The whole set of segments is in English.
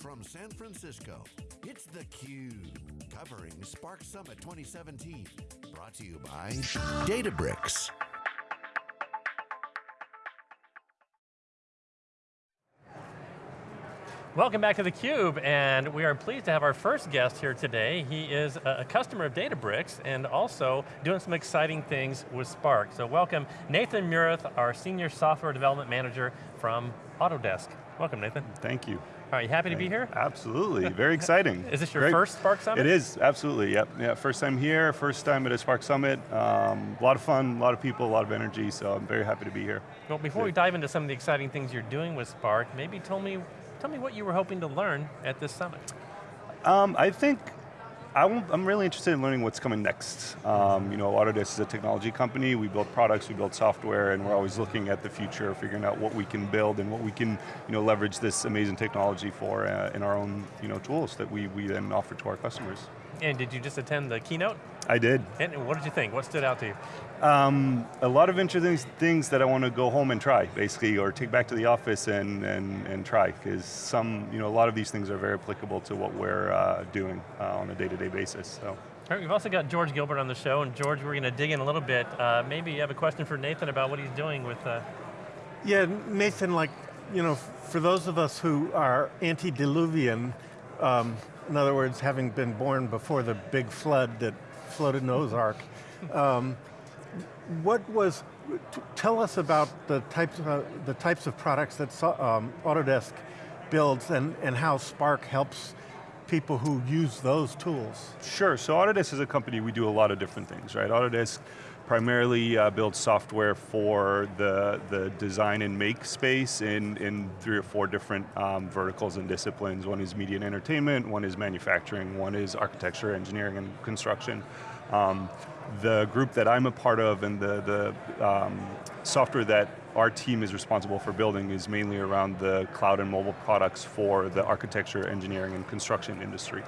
from San Francisco, it's theCUBE, covering Spark Summit 2017. Brought to you by Databricks. Welcome back to theCUBE, and we are pleased to have our first guest here today. He is a customer of Databricks, and also doing some exciting things with Spark. So welcome, Nathan Murath, our Senior Software Development Manager from Autodesk. Welcome, Nathan. Thank you. Are you happy to be here? Absolutely, very exciting. is this your Great. first Spark Summit? It is, absolutely, yep. Yeah, first time here, first time at a Spark Summit. Um, a lot of fun, a lot of people, a lot of energy, so I'm very happy to be here. Well, before we dive into some of the exciting things you're doing with Spark, maybe tell me Tell me what you were hoping to learn at this summit. Um, I think I'm really interested in learning what's coming next. Um, you know, Autodesk is a technology company. We build products, we build software, and we're always looking at the future, figuring out what we can build and what we can, you know, leverage this amazing technology for uh, in our own, you know, tools that we, we then offer to our customers. And did you just attend the keynote? I did. And what did you think? What stood out to you? Um, a lot of interesting things that I want to go home and try, basically, or take back to the office and, and, and try, because some, you know, a lot of these things are very applicable to what we're uh, doing uh, on a day-to-day -day basis, so. All right, we've also got George Gilbert on the show, and George, we're going to dig in a little bit. Uh, maybe you have a question for Nathan about what he's doing with... Uh... Yeah, Nathan, like, you know, for those of us who are antediluvian, um, in other words, having been born before the big flood that floated Ark, um, what was, tell us about the types of, uh, the types of products that um, Autodesk builds and, and how Spark helps people who use those tools. Sure, so Autodesk is a company, we do a lot of different things, right? Autodesk primarily uh, builds software for the, the design and make space in, in three or four different um, verticals and disciplines. One is media and entertainment, one is manufacturing, one is architecture, engineering, and construction. Um, the group that I'm a part of and the, the um, software that our team is responsible for building is mainly around the cloud and mobile products for the architecture, engineering, and construction industry.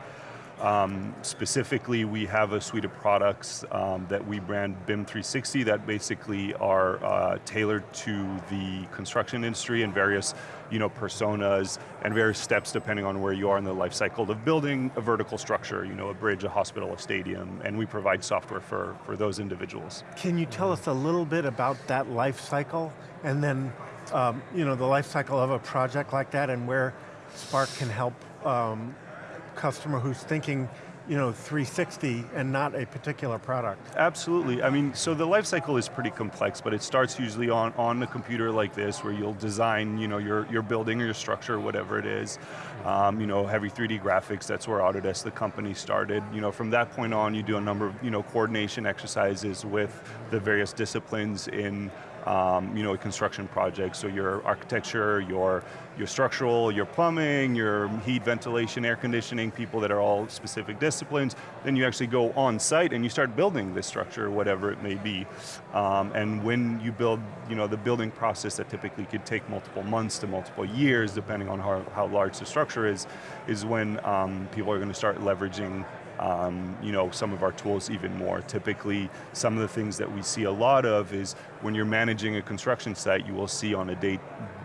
Um, specifically, we have a suite of products um, that we brand BIM 360 that basically are uh, tailored to the construction industry and various you know, personas and various steps depending on where you are in the life cycle of building a vertical structure, you know, a bridge, a hospital, a stadium, and we provide software for, for those individuals. Can you tell us a little bit about that life cycle and then um, you know, the life cycle of a project like that and where Spark can help um, customer who's thinking you know, 360 and not a particular product. Absolutely, I mean, so the life cycle is pretty complex, but it starts usually on, on a computer like this where you'll design you know, your, your building or your structure, whatever it is. Um, you know, heavy 3D graphics, that's where Autodesk, the company, started. You know, from that point on, you do a number of you know, coordination exercises with the various disciplines in um, you know, a construction project. So your architecture, your, your structural, your plumbing, your heat, ventilation, air conditioning, people that are all specific disciplines. Then you actually go on site and you start building this structure, whatever it may be. Um, and when you build, you know, the building process that typically could take multiple months to multiple years, depending on how, how large the structure is, is when um, people are going to start leveraging um, you know, some of our tools even more. Typically, some of the things that we see a lot of is when you're managing a construction site, you will see on a day,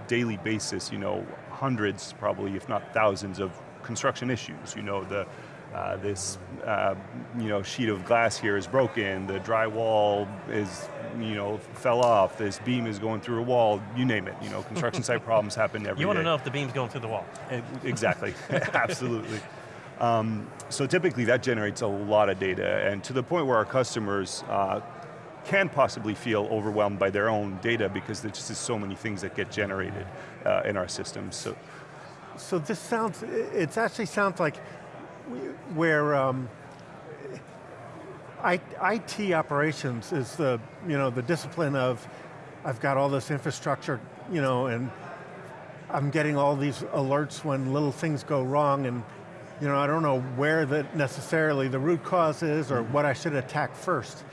daily basis, you know, hundreds, probably if not thousands of construction issues. You know, the, uh, this uh, you know, sheet of glass here is broken, the drywall is, you know, fell off, this beam is going through a wall, you name it. You know, construction site problems happen every You want to know if the beam's going through the wall. Exactly, absolutely. Um, so typically that generates a lot of data and to the point where our customers uh, can possibly feel overwhelmed by their own data because there's just so many things that get generated uh, in our systems. So, so this sounds, it actually sounds like where um, IT operations is the, you know, the discipline of, I've got all this infrastructure, you know, and I'm getting all these alerts when little things go wrong and you know, I don't know where that necessarily the root cause is or what I should attack first.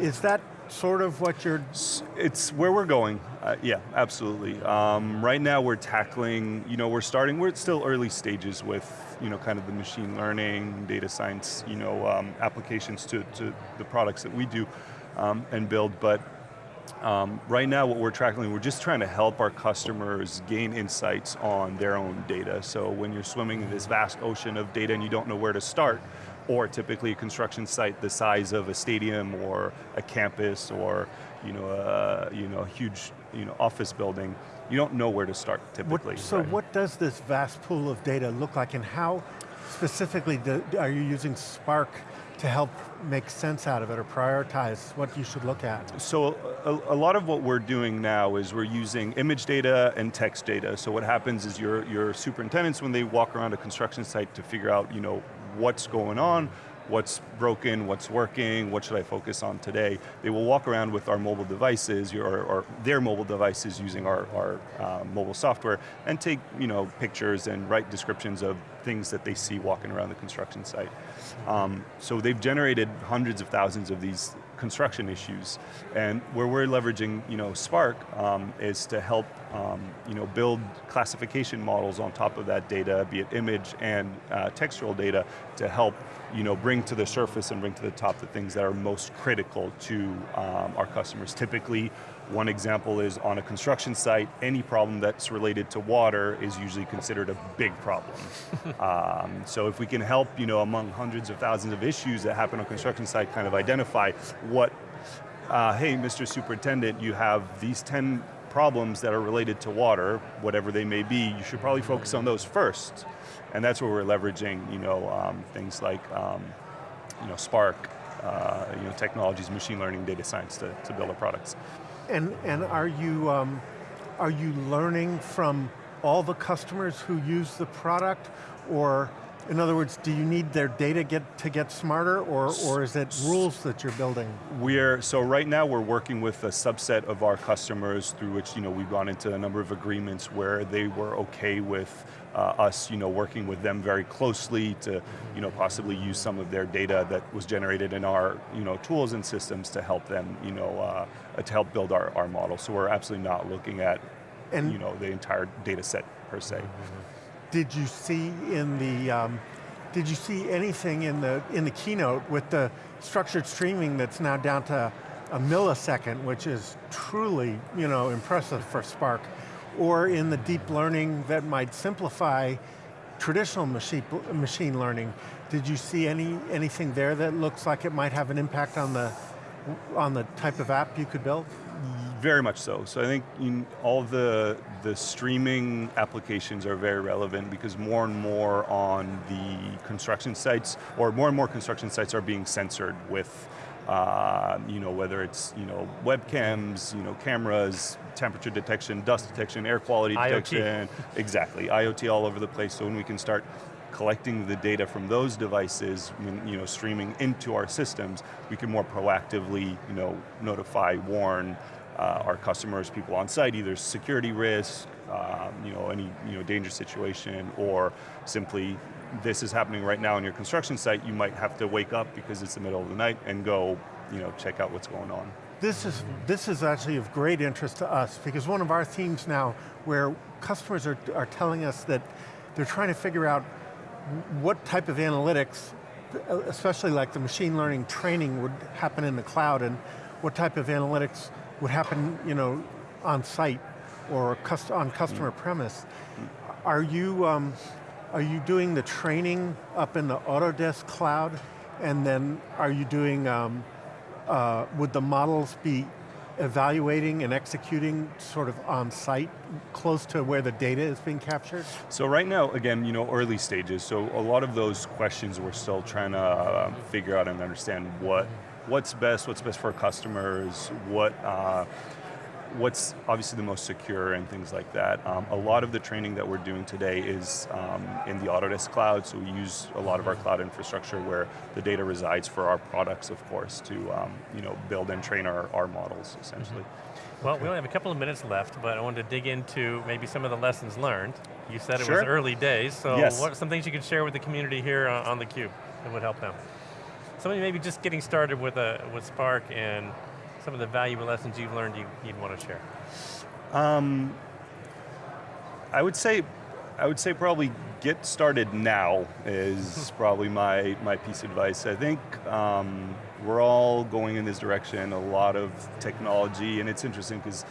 Is that sort of what you're... It's where we're going, uh, yeah, absolutely. Um, right now we're tackling, you know, we're starting, we're still early stages with, you know, kind of the machine learning, data science, you know, um, applications to, to the products that we do um, and build, but Um, right now what we're tracking, we're just trying to help our customers gain insights on their own data. So when you're swimming in this vast ocean of data and you don't know where to start, or typically a construction site the size of a stadium or a campus or you know, a, you know, a huge you know, office building, you don't know where to start typically. What, so right? what does this vast pool of data look like and how specifically do, are you using Spark to help make sense out of it or prioritize what you should look at? So a, a, lot of what we're doing now is we're using image data and text data. So what happens is your, your superintendents, when they walk around a construction site to figure out you know, what's going on, what's broken, what's working, what should I focus on today. They will walk around with our mobile devices, or, or their mobile devices using our, our uh, mobile software, and take you know, pictures and write descriptions of things that they see walking around the construction site. Um, so they've generated hundreds of thousands of these construction issues. And where we're leveraging you know, Spark um, is to help um, you know, build classification models on top of that data, be it image and uh, textual data, to help you know, bring to the surface and bring to the top the things that are most critical to um, our customers. Typically, one example is on a construction site, any problem that's related to water is usually considered a big problem. um, so if we can help, you know, among hundreds of thousands of issues that happen on a construction site, kind of identify what, uh, hey, Mr. Superintendent, you have these 10 problems that are related to water, whatever they may be, you should probably focus on those first. And that's where we're leveraging, you know, um, things like, um, you know, Spark, uh, you know, technologies, machine learning, data science to, to build our products. And, and are, you, um, are you learning from all the customers who use the product, or in other words, do you need their data get, to get smarter, or, or is it rules that you're building? We're, so right now we're working with a subset of our customers through which you know, we've gone into a number of agreements where they were okay with uh, us you know, working with them very closely to you know, possibly use some of their data that was generated in our you know, tools and systems to help them, you know, uh, to help build our, our model. So we're absolutely not looking at and you know, the entire data set per se. Did you see in the, um, did you see anything in the, in the keynote with the structured streaming that's now down to a millisecond, which is truly you know, impressive for Spark, or in the deep learning that might simplify traditional machine, machine learning. Did you see any, anything there that looks like it might have an impact on the, on the type of app you could build? Very much so. So I think in all the, the streaming applications are very relevant because more and more on the construction sites, or more and more construction sites are being censored with uh, you know, whether it's you know, webcams, you know, cameras, temperature detection, dust detection, air quality IoT. detection, exactly, IoT all over the place, so when we can start collecting the data from those devices, when, you know, streaming into our systems, we can more proactively you know, notify, warn uh, our customers, people on site, either security risk, um, you know, any you know, dangerous situation, or simply this is happening right now on your construction site, you might have to wake up because it's the middle of the night and go you know, check out what's going on. This is, this is actually of great interest to us because one of our themes now where customers are, are telling us that they're trying to figure out what type of analytics, especially like the machine learning training would happen in the cloud and what type of analytics would happen you know, on site or on customer mm. premise. Are you, um, are you doing the training up in the Autodesk cloud? And then are you doing, um, uh, would the models be evaluating and executing sort of on site, close to where the data is being captured? So right now, again, you know, early stages, so a lot of those questions we're still trying to uh, figure out and understand what, what's best, what's best for customers, what, uh, what's obviously the most secure and things like that. Um, a lot of the training that we're doing today is um, in the Autodesk cloud, so we use a lot of our cloud infrastructure where the data resides for our products, of course, to um, you know, build and train our, our models, essentially. Mm -hmm. Well, okay. we only have a couple of minutes left, but I wanted to dig into maybe some of the lessons learned. You said it sure. was early days, so yes. what are some things you could share with the community here on, on theCUBE that would help them? Somebody maybe just getting started with, a, with Spark and some of the valuable lessons you've learned you, would want to share? Um, I would say, I would say probably get started now is probably my, my piece of advice. I think um, we're all going in this direction, a lot of technology, and it's interesting because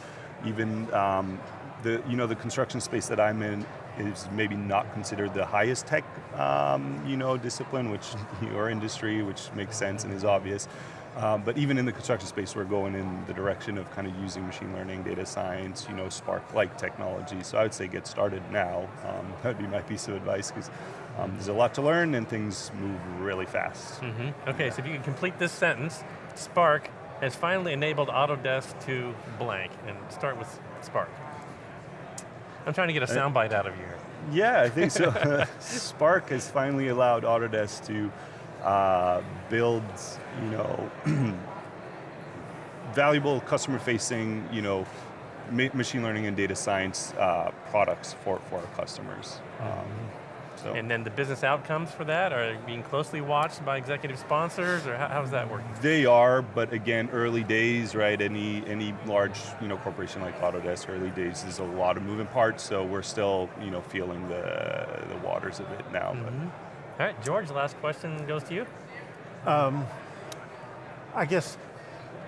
even um, the, you know, the construction space that I'm in is maybe not considered the highest tech um, you know, discipline, which your industry, which makes sense and is obvious. Um, but even in the construction space, we're going in the direction of kind of using machine learning, data science, you know, Spark-like technology. So I would say get started now. Um, that would be my piece of advice because um, there's a lot to learn and things move really fast. Mm -hmm. Okay, so if you can complete this sentence, Spark has finally enabled Autodesk to blank, and start with Spark. I'm trying to get a soundbite out of you here. Yeah, I think so. Spark has finally allowed Autodesk to uh, build, you know, valuable customer-facing, you know, ma machine learning and data science uh, products for, for our customers. Um, so. And then the business outcomes for that are being closely watched by executive sponsors, or how, how's that working? They are, but again, early days, right? Any any large you know corporation like Autodesk, early days is a lot of moving parts, so we're still you know feeling the the waters of it now. Mm -hmm. All right, George, last question goes to you. Um, I guess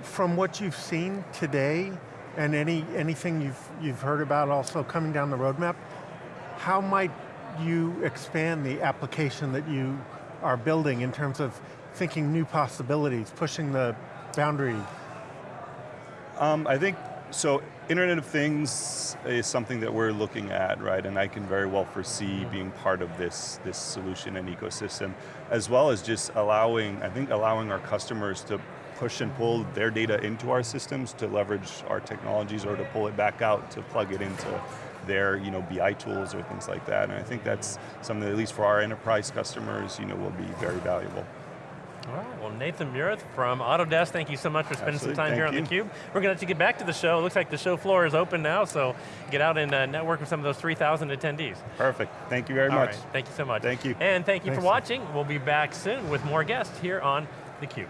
from what you've seen today and any anything you've you've heard about also coming down the roadmap, how might you expand the application that you are building in terms of thinking new possibilities, pushing the boundary? Um, I think, so Internet of Things is something that we're looking at, right? And I can very well foresee being part of this, this solution and ecosystem, as well as just allowing, I think allowing our customers to push and pull their data into our systems to leverage our technologies or to pull it back out to plug it into their you know, BI tools or things like that. And I think that's something that, at least for our enterprise customers, you know, will be very valuable. All right, well Nathan Murith from Autodesk, thank you so much for spending Absolutely, some time here on theCUBE. We're going to let you get back to the show. It looks like the show floor is open now, so get out and uh, network with some of those 3,000 attendees. Perfect, thank you very All much. Right. Thank you so much. Thank you. And thank you Thanks. for watching. We'll be back soon with more guests here on theCUBE.